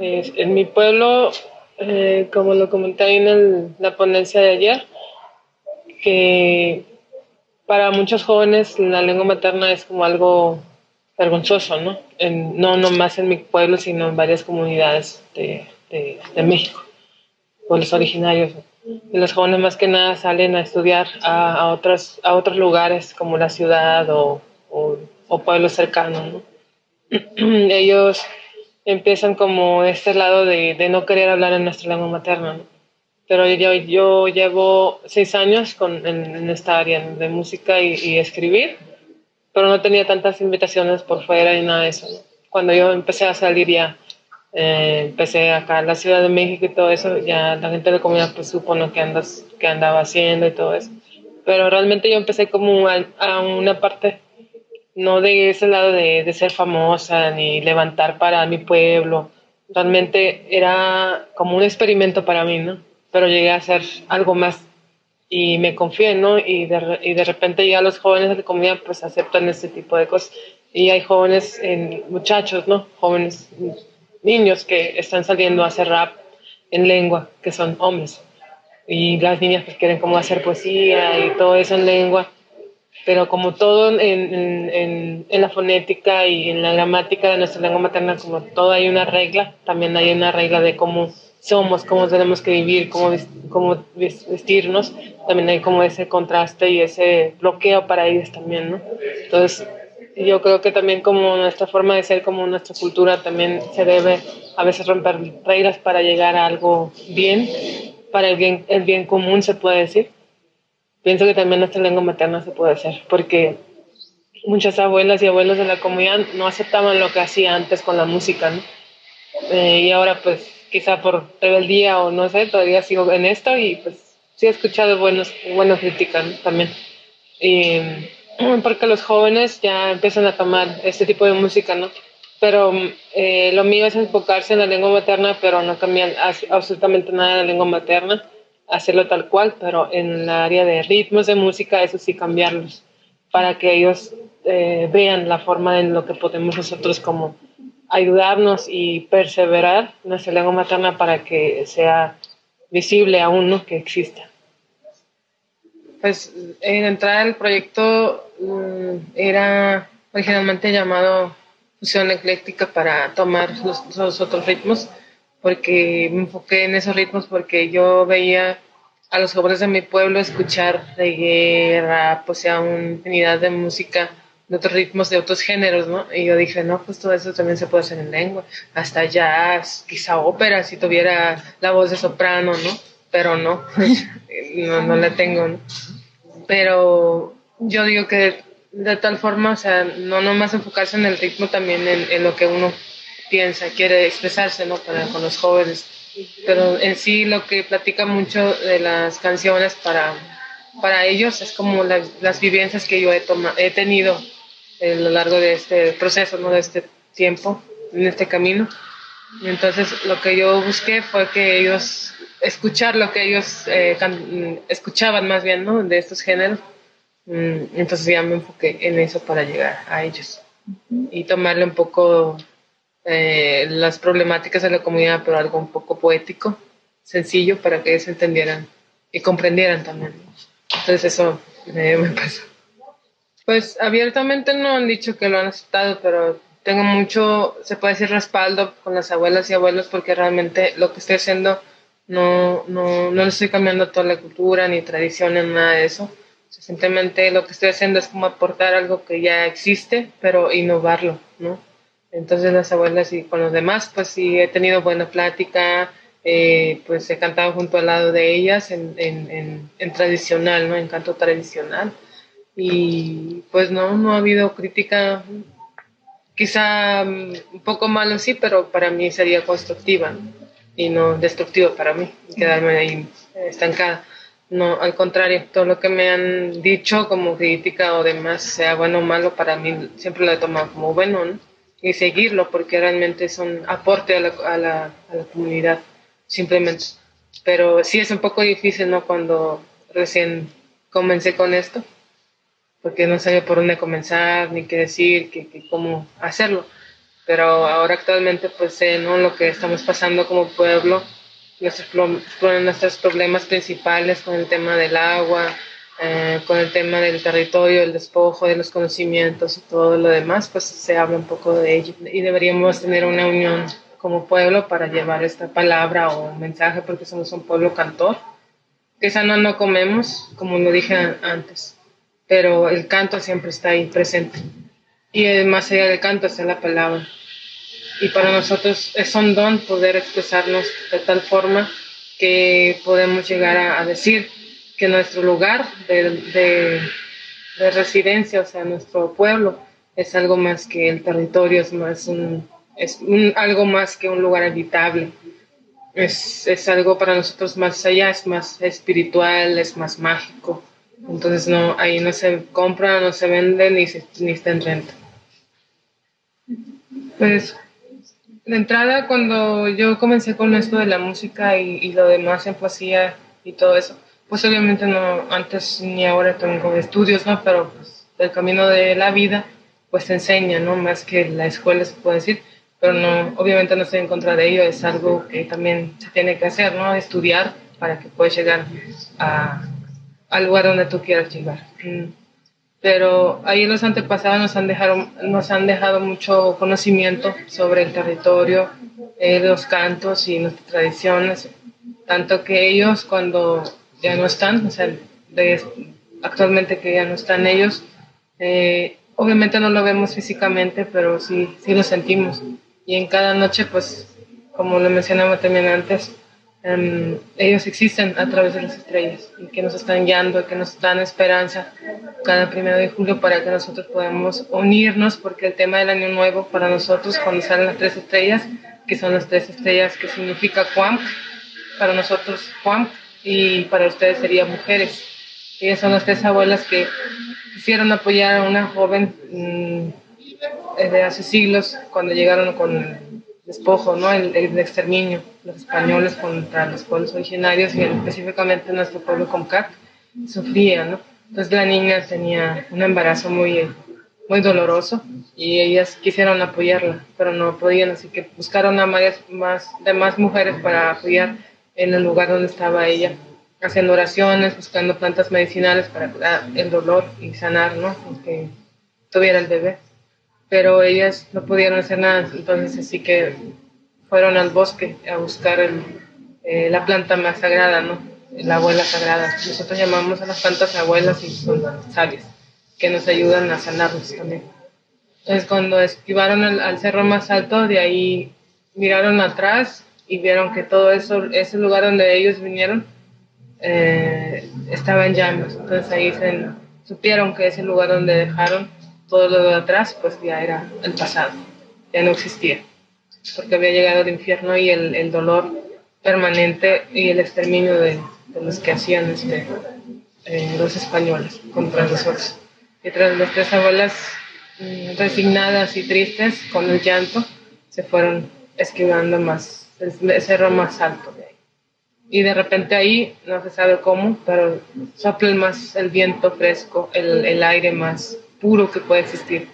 en mi pueblo, eh, como lo comenté ahí en la ponencia de ayer, que para muchos jóvenes la lengua materna es como algo vergonzoso, ¿no? En, no nomás en mi pueblo, sino en varias comunidades de, de, México, pueblos originarios. Y los jóvenes más que nada salen a estudiar a, a, otros, a otros lugares como la ciudad o, o, o pueblos cercanos, ¿no? Ellos empiezan como este lado de, de, no querer hablar en nuestra lengua materna, ¿no? Pero yo, yo llevo seis años con, en, esta área de música y, y, escribir, pero no tenía tantas invitaciones por fuera y nada de eso. ¿no? Cuando yo empecé a salir ya eh, empecé acá en la Ciudad de México y todo eso, ya la gente de la comunidad pues supo que, andas, que andaba haciendo y todo eso. Pero realmente yo empecé como a, una parte, no de ese lado de, de, ser famosa ni levantar para mi pueblo. Realmente era como un experimento para mí, ¿no? Pero llegué a hacer algo más y me confié, ¿no? Y de, y de repente ya los jóvenes de la comunidad pues aceptan este tipo de cosas. Y hay jóvenes, en, muchachos, ¿no? Jóvenes niños que están saliendo a hacer rap en lengua, que son hombres. Y las niñas que quieren como hacer poesía y todo eso en lengua. Pero como todo en, en, en, la fonética y en la gramática de nuestra lengua materna, como todo hay una regla, también hay una regla de cómo somos, cómo tenemos que vivir, cómo, cómo vestirnos. También hay como ese contraste y ese bloqueo para ellos también, ¿no? Entonces, yo creo que también como nuestra forma de ser, como nuestra cultura, también se debe a veces romper reglas para llegar a algo bien, para el bien, el bien común se puede decir. Pienso que también nuestra lengua materna se puede hacer, porque muchas abuelas y abuelos de la comunidad no aceptaban lo que hacía antes con la música, ¿no? Eh, y ahora pues quizá por rebeldía o no sé, todavía sigo en esto y pues sí he escuchado buenos, buenas críticas también. Y, porque los jóvenes ya empiezan a tomar este tipo de música, ¿no? Pero eh, lo mío es enfocarse en la lengua materna, pero no cambiar absolutamente nada de la lengua materna, hacerlo tal cual, pero en el área de ritmos de música, eso sí cambiarlos, para que ellos eh, vean la forma en lo que podemos nosotros como ayudarnos y perseverar nuestra lengua materna para que sea visible aún, ¿no? Que exista. Pues en entrar al proyecto mm, era originalmente llamado fusión ecléctica para tomar los, otros ritmos, porque me enfoqué en esos ritmos porque yo veía a los jóvenes de mi pueblo escuchar de guerra, pues sea una infinidad de música de otros ritmos, de otros géneros, ¿no? Y yo dije, no, pues todo eso también se puede hacer en lengua, hasta jazz, quizá ópera, si tuviera la voz de soprano, ¿no? Pero no, no, no la tengo, ¿no? Pero yo digo que de tal forma, o sea, no nomás enfocarse en el ritmo, también en lo que uno piensa, quiere expresarse, ¿no? Para, con los jóvenes. Pero en sí lo que platica mucho de las canciones para, para ellos es como las vivencias que yo he, he tenido a lo largo de este proceso, ¿no? De este tiempo, en este camino. Entonces lo que yo busqué fue que ellos escuchar lo que ellos eh, escuchaban más bien, ¿no? De estos géneros. Mm, entonces ya me enfoqué en eso para llegar a ellos y tomarle un poco eh, las problemáticas de la comunidad, pero algo un poco poético, sencillo, para que ellos entendieran y comprendieran también. Entonces eso me pasó. Pues abiertamente no han dicho que lo han aceptado, pero tengo mucho, se puede decir, respaldo con las abuelas y abuelos porque realmente lo que estoy haciendo no, no, no le estoy cambiando toda la cultura ni tradición ni nada de eso. Simplemente lo que estoy haciendo es como aportar algo que ya existe, pero innovarlo, ¿no? Entonces las abuelas y con los demás, pues sí he tenido buena plática, eh, pues he cantado junto al lado de ellas en, en, en, tradicional, ¿no? En canto tradicional. Y pues no, no ha habido crítica, quizá mm, un poco malo sí, pero para mí sería constructiva. y no destructivo para mí, quedarme ahí estancada. No, al contrario, todo lo que me han dicho como crítica o demás, sea bueno o malo, para mí siempre lo he tomado como bueno, ¿no? Y seguirlo, porque realmente es un aporte a la, a la, a la comunidad, simplemente. Pero sí es un poco difícil, ¿no? Cuando recién comencé con esto, porque no sabía por dónde comenzar, ni qué decir, que, cómo hacerlo pero ahora actualmente pues sé ¿no? lo que estamos pasando como pueblo, nuestros, nuestros problemas principales con el tema del agua, eh, con el tema del territorio, el despojo de los conocimientos y todo lo demás, pues se habla un poco de ello y deberíamos tener una unión como pueblo para llevar esta palabra o mensaje porque somos un pueblo cantor. Que sana no comemos, como lo dije antes, pero el canto siempre está ahí presente. Y más allá del canto está la palabra. Y para nosotros es un don poder expresarnos de tal forma que podemos llegar a, decir que nuestro lugar de, de, de, residencia, o sea, nuestro pueblo, es algo más que el territorio, es más un, es algo más que un lugar habitable. Es, es, algo para nosotros más allá, es más espiritual, es más mágico. Entonces no, ahí no se compra, no se vende ni, ni está en renta. Pues de entrada cuando yo comencé con esto de la música y, lo demás en poesía y todo eso, pues obviamente no, antes ni ahora tengo estudios, ¿no? Pero pues el camino de la vida pues enseña, ¿no? Más que la escuela se puede decir pero no, obviamente no estoy en contra de ello, es algo que también se tiene que hacer, ¿no? Estudiar para que puedas llegar a, al lugar donde tú quieras llegar. Mm. Pero ahí los antepasados nos han dejado, nos han dejado mucho conocimiento sobre el territorio, eh, los cantos y nuestras tradiciones, tanto que ellos cuando ya no están, o sea, actualmente que ya no están ellos, eh, obviamente no lo vemos físicamente, pero sí, sí lo sentimos. Y en cada noche, pues, como lo mencionaba también antes, em, ellos existen a través de las estrellas y que nos están guiando, que nos dan esperanza cada primero de julio para que nosotros podamos unirnos, porque el tema del año nuevo para nosotros, cuando salen las tres estrellas, que son las tres estrellas que significa Cuam, para nosotros Cuam, y para ustedes sería mujeres. Ellas son las tres abuelas que quisieron apoyar a una joven mm, de hace siglos, cuando llegaron con el despojo, ¿no? el, exterminio, los españoles contra los pueblos originarios y específicamente nuestro pueblo Comcat, sufría. ¿no? Entonces la niña tenía un embarazo muy, muy doloroso y ellas quisieron apoyarla, pero no podían, así que buscaron a varias más, demás mujeres para apoyar en el lugar donde estaba ella, haciendo oraciones, buscando plantas medicinales para curar el dolor y sanar, ¿no? que tuviera el bebé pero ellas no pudieron hacer nada, entonces así que fueron al bosque a buscar eh, la planta más sagrada, ¿no? La abuela sagrada. Nosotros llamamos a las plantas abuelas y son sabias, que nos ayudan a sanarnos también. Entonces cuando esquivaron al, cerro más alto, de ahí miraron atrás y vieron que todo eso, ese lugar donde ellos vinieron, eh, estaba en llamas. Entonces ahí se, supieron que ese lugar donde dejaron todo lo de atrás pues ya era el pasado, ya no existía, porque había llegado el infierno y el, el dolor permanente y el exterminio de, de los que hacían este, eh, los españoles contra nosotros. Y tras las tres abuelas mm, resignadas y tristes, con el llanto, se fueron esquivando más, el cerro más alto de ahí. Y de repente ahí, no se sabe cómo, pero sopla más el viento fresco, el, el aire más puro que puede existir.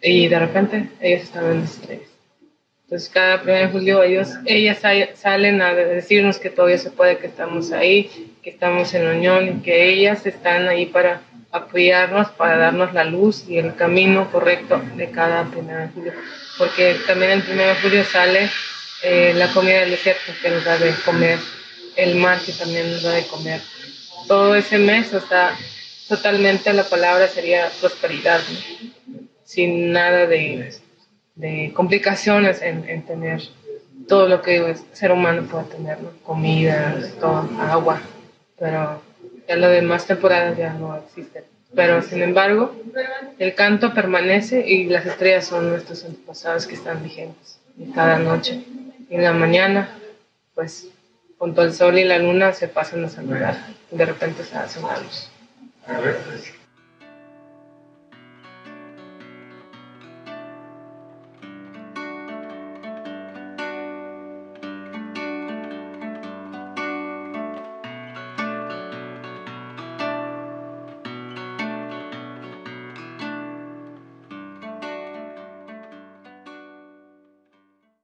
Y de repente ellos estaban en estrellas. Entonces cada 1 de julio ellos, ellas salen a decirnos que todavía se puede, que estamos ahí, que estamos en unión y que ellas están ahí para apoyarnos, para darnos la luz y el camino correcto de cada 1 de julio. Porque también el 1 de julio sale eh, la comida del desierto que nos da de comer, el mar que también nos da de comer. Todo ese mes está totalmente la palabra sería prosperidad, sin nada de, de complicaciones en, en, tener todo lo que el ser humano puede tener, comida, todo, agua, pero ya lo demás temporadas ya no existen. Pero sin embargo, el canto permanece y las estrellas son nuestros antepasados que están vigentes. Cada noche, en la mañana, pues junto al sol y la luna se pasan a saludar. De repente se hace una luz. Pues.